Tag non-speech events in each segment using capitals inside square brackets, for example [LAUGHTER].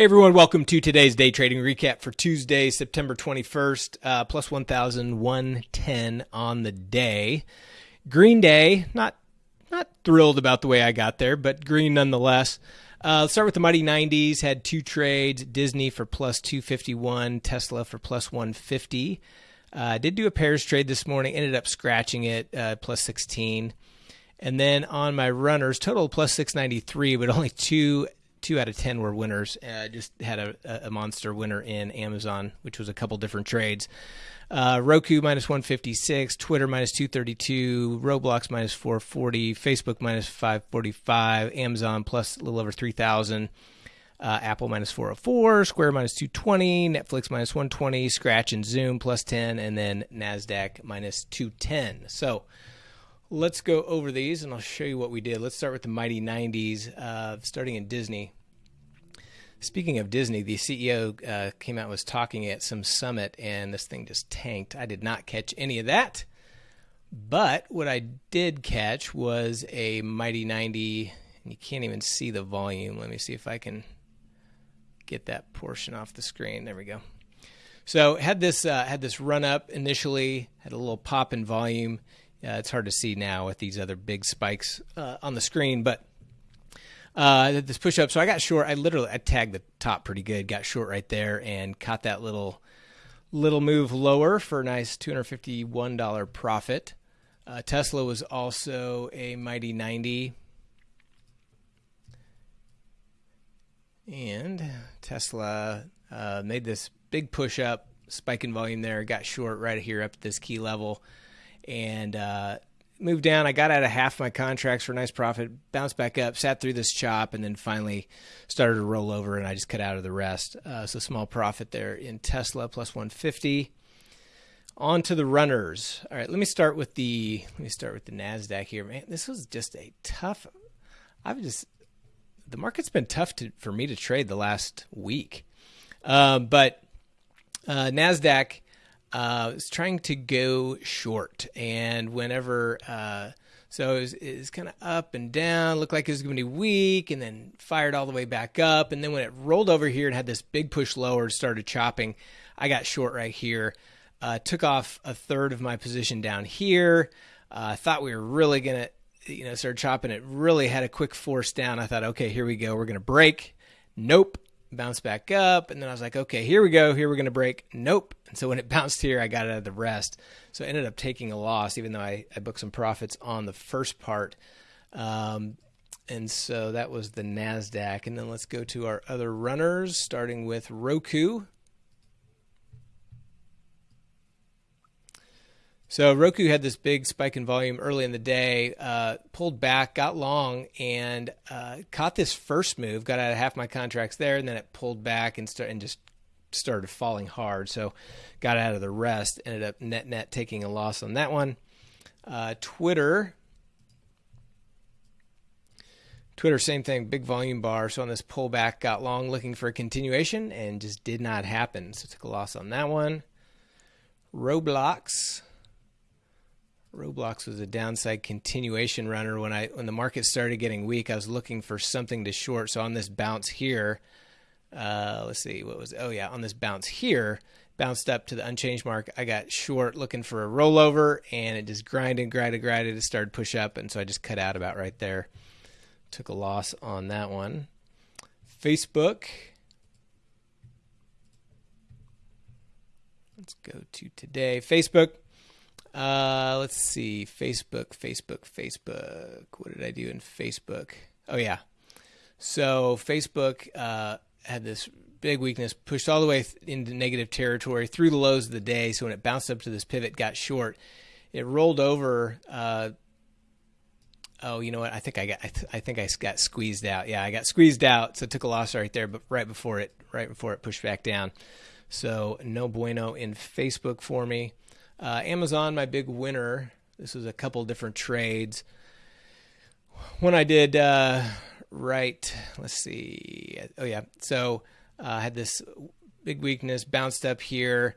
Hey everyone, welcome to today's day trading recap for Tuesday, September 21st, uh, plus 1,110 on the day. Green day, not not thrilled about the way I got there, but green nonetheless. Uh, let's start with the Mighty 90s. Had two trades Disney for plus 251, Tesla for plus 150. Uh, did do a pairs trade this morning, ended up scratching it, uh, plus 16. And then on my runners, total plus 693, but only two two out of ten were winners. Uh, just had a, a, monster winner in Amazon, which was a couple different trades. Uh, Roku minus 156, Twitter minus 232, Roblox minus 440, Facebook minus 545, Amazon plus a little over 3,000. Uh, Apple minus 404, Square minus 220, Netflix minus 120, Scratch and Zoom plus 10, and then NASDAQ minus 210. So let's go over these and I'll show you what we did. Let's start with the mighty 90s, uh, starting in Disney. Speaking of Disney, the CEO uh, came out and was talking at some summit, and this thing just tanked. I did not catch any of that. But what I did catch was a mighty 90, and you can't even see the volume. Let me see if I can get that portion off the screen. There we go. So had this uh, had this run up initially, had a little pop in volume. Uh, it's hard to see now with these other big spikes uh, on the screen, but uh, this push up. So I got short. I literally I tagged the top pretty good. Got short right there and caught that little little move lower for a nice two hundred fifty one dollar profit. Uh, Tesla was also a mighty ninety. And Tesla uh, made this big push up, spike in volume there, got short right here up this key level and uh, moved down. I got out of half my contracts for a nice profit, bounced back up, sat through this chop, and then finally started to roll over, and I just cut out of the rest. Uh, so small profit there in Tesla plus 150. On to the runners. All right, let me start with the let me start with the Nasdaq here, man. This was just a tough. I've just the market's been tough to, for me to trade the last week, uh, but uh, Nasdaq uh, was trying to go short, and whenever uh, so it was, was kind of up and down, looked like it was going to be weak, and then fired all the way back up, and then when it rolled over here and had this big push lower, started chopping, I got short right here. Uh, took off a third of my position down here. I uh, thought we were really gonna, you know, start chopping. It really had a quick force down. I thought, okay, here we go. We're gonna break. Nope bounce back up. And then I was like, okay, here we go. Here we're going to break. Nope. And so when it [LAUGHS] bounced here, I got out of the rest. So I ended up taking a loss, even though I, I booked some profits on the first part. Um, and so that was the NASDAQ. And then let's go to our other runners, starting with Roku. So Roku had this big spike in volume early in the day, uh, pulled back, got long, and uh, caught this first move. Got out of half my contracts there, and then it pulled back and start and just started falling hard. So got out of the rest. Ended up net net taking a loss on that one. Uh, Twitter. Twitter, same thing, big volume bar. So on this pullback, got long looking for a continuation and just did not happen. So took a loss on that one. Roblox. Roblox was a downside continuation runner when I when the market started getting weak. I was looking for something to short. So on this bounce here, uh, let's see what was oh yeah on this bounce here bounced up to the unchanged mark. I got short looking for a rollover and it just grinded, grinded, grinded. It started push up and so I just cut out about right there. Took a loss on that one. Facebook. Let's go to today. Facebook uh, let's see. Facebook, Facebook, Facebook. What did I do in Facebook? Oh, yeah. So Facebook uh, had this big weakness, pushed all the way into negative territory through the lows of the day. So when it bounced up to this pivot, got short. It rolled over. Uh, oh, you know what? I think I got. I, th- I, think I got squeezed out. Yeah, I got squeezed out. So took a loss right there, but right before it, right before it pushed back down. So no bueno in Facebook for me. Uh, Amazon, my big winner. This was a couple different trades. One I did uh, right. Let's see. Oh yeah. So uh, I had this big weakness, bounced up here,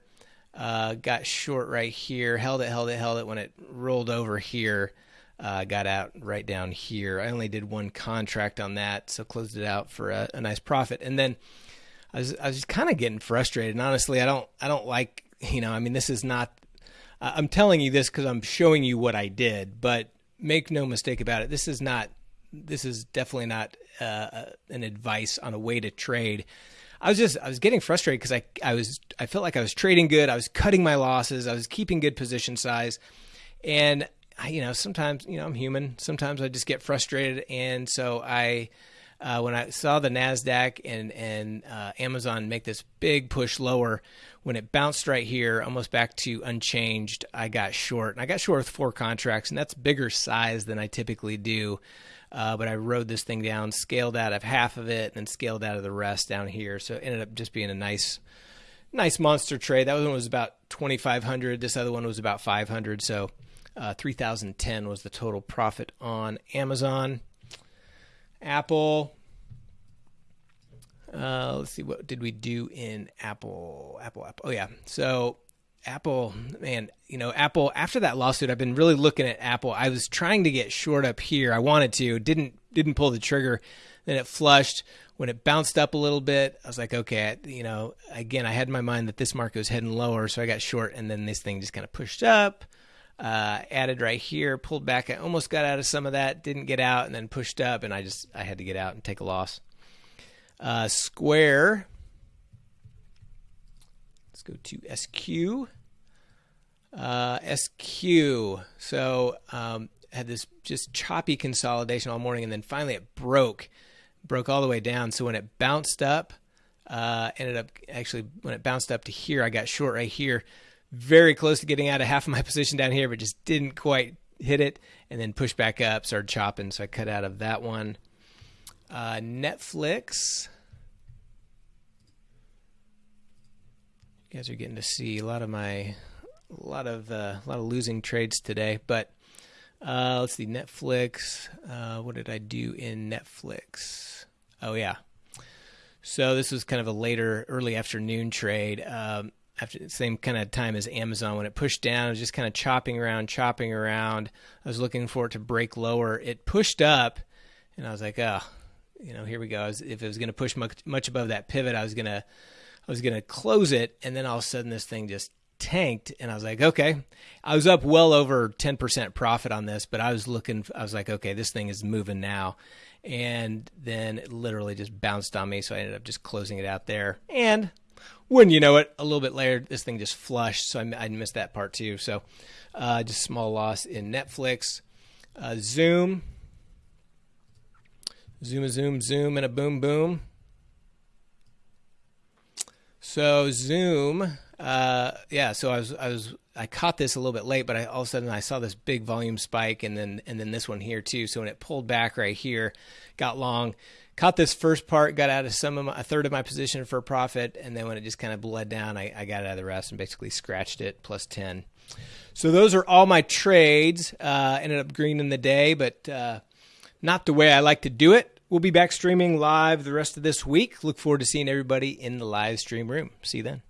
uh, got short right here, held it, held it, held it. When it rolled over here, uh, got out right down here. I only did one contract on that, so closed it out for a, a nice profit. And then I was I was kind of getting frustrated. And honestly, I don't I don't like you know I mean this is not. I'm telling you this because I'm showing you what I did, but make no mistake about it. This is not. This is definitely not uh, an advice on a way to trade. I was just I was getting frustrated because I I was I felt like I was trading good. I was cutting my losses. I was keeping good position size, and I, you know sometimes you know I'm human. Sometimes I just get frustrated, and so I. Uh, when I saw the Nasdaq and and uh, Amazon make this big push lower, when it bounced right here, almost back to unchanged, I got short, and I got short with four contracts, and that's bigger size than I typically do. Uh, but I rode this thing down, scaled out of half of it, and then scaled out of the rest down here. So it ended up just being a nice, nice monster trade. That one was about 2,500. This other one was about 500. So uh, 3,010 was the total profit on Amazon. Apple. Uh, let's see, what did we do in Apple? Apple, Apple. Oh, yeah. So Apple, man, you know, Apple, after that lawsuit, I've been really looking at Apple. I was trying to get short up here. I wanted to, didn't, didn't pull the trigger. Then it flushed. When it bounced up a little bit, I was like, okay, you know, again, I had in my mind that this market was heading lower. So I got short and then this thing just kind of pushed up, uh, added right here, pulled back. I almost got out of some of that, didn't get out and then pushed up. And I just, I had to get out and take a loss. Uh, Square, Let's go to SQ. Uh, SQ. So um, had this just choppy consolidation all morning, and then finally it broke, broke all the way down. So when it bounced up, uh, ended up actually when it bounced up to here, I got short right here, very close to getting out of half of my [LAUGHS] position down here, but just didn't quite hit it, and then pushed back up, started chopping, so I cut out of that one. Uh, Netflix. You guys are getting to see a lot of my, a lot of uh, a lot of losing trades today. But uh, let's see, Netflix. Uh, what did I do in Netflix? Oh yeah. So this was kind of a later, early afternoon trade. Um, after the same kind of time as Amazon, when it pushed down, it was just kind of chopping around, chopping around. I was looking for it to break lower. It pushed up, and I was like, oh, you know, here we go. Was, if it was going to push much, much above that pivot, I was going to I was going to close it, and then all of a sudden this thing just tanked, and I was like, okay. I was up well over 10% profit on this, but I was looking, I was like, okay, this thing is moving now. And then it literally just bounced on me, so I ended up just closing it out there. And wouldn't you know it, a little bit later, this thing just flushed, so I, I missed that part too. So uh, just small loss in Netflix. Uh, Zoom. Zoom a zoom, zoom, and a boom, boom. So Zoom, uh, yeah. So I was I was I caught this a little bit late, but I, all of a sudden I saw this big volume spike, and then and then this one here too. So when it pulled back right here, got long, caught this first part, got out of some of my, a third of my position for a profit, and then when it just kind of bled down, I, I got out of the rest and basically scratched it plus ten. So those are all my trades. Uh, ended up green in the day, but uh, not the way I like to do it. We'll be back streaming live the rest of this week. Look forward to seeing everybody in the live stream room. See you then.